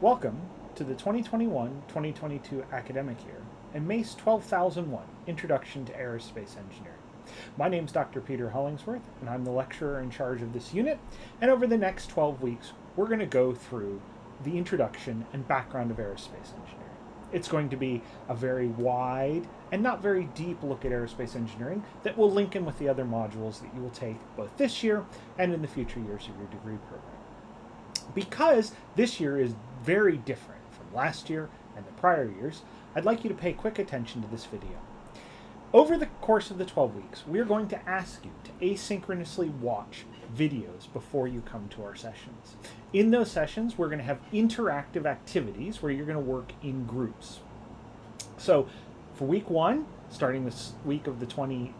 Welcome to the 2021-2022 academic year and MACE 12001 Introduction to Aerospace Engineering. My name is Dr. Peter Hollingsworth and I'm the lecturer in charge of this unit and over the next 12 weeks we're going to go through the introduction and background of aerospace engineering. It's going to be a very wide and not very deep look at aerospace engineering that will link in with the other modules that you will take both this year and in the future years of your degree program. Because this year is very different from last year and the prior years, I'd like you to pay quick attention to this video. Over the course of the 12 weeks, we're going to ask you to asynchronously watch videos before you come to our sessions. In those sessions, we're going to have interactive activities where you're going to work in groups. So for week one, starting this week of the 20,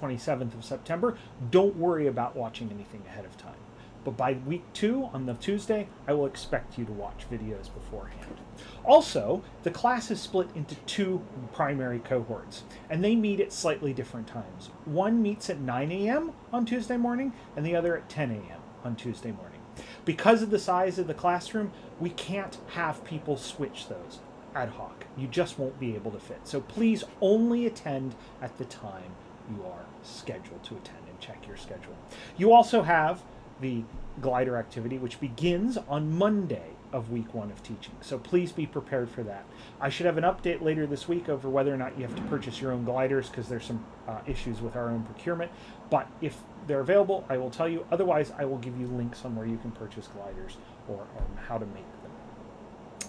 27th of September, don't worry about watching anything ahead of time. But by week two, on the Tuesday, I will expect you to watch videos beforehand. Also, the class is split into two primary cohorts, and they meet at slightly different times. One meets at 9 a.m. on Tuesday morning, and the other at 10 a.m. on Tuesday morning. Because of the size of the classroom, we can't have people switch those ad hoc. You just won't be able to fit. So please only attend at the time you are scheduled to attend and check your schedule. You also have the glider activity, which begins on Monday of week one of teaching. So please be prepared for that. I should have an update later this week over whether or not you have to purchase your own gliders because there's some uh, issues with our own procurement. But if they're available, I will tell you. Otherwise, I will give you links on where you can purchase gliders or um, how to make them.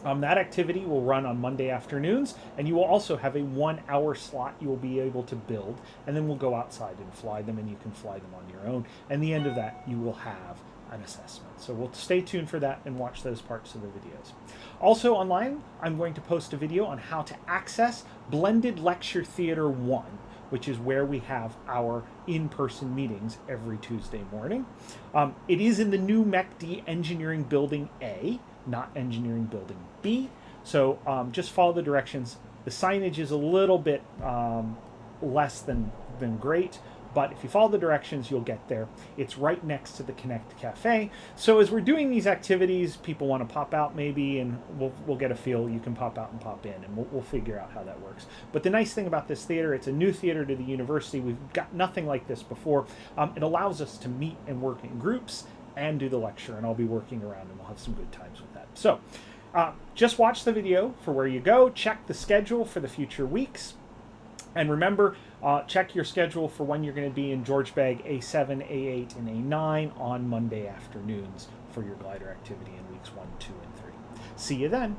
Um, that activity will run on Monday afternoons, and you will also have a one hour slot you will be able to build, and then we'll go outside and fly them, and you can fly them on your own. And the end of that, you will have an assessment. So we'll stay tuned for that and watch those parts of the videos. Also online, I'm going to post a video on how to access Blended Lecture Theater 1, which is where we have our in-person meetings every Tuesday morning. Um, it is in the new MECD Engineering Building A, not Engineering Building B. So um, just follow the directions. The signage is a little bit um, less than, than great, but if you follow the directions, you'll get there. It's right next to the Connect Cafe. So as we're doing these activities, people want to pop out maybe, and we'll, we'll get a feel. You can pop out and pop in, and we'll, we'll figure out how that works. But the nice thing about this theater, it's a new theater to the university. We've got nothing like this before. Um, it allows us to meet and work in groups and do the lecture, and I'll be working around, and we'll have some good times with that. So uh, just watch the video for where you go. Check the schedule for the future weeks. And remember, uh, check your schedule for when you're going to be in George Begg A7, A8, and A9 on Monday afternoons for your glider activity in weeks 1, 2, and 3. See you then.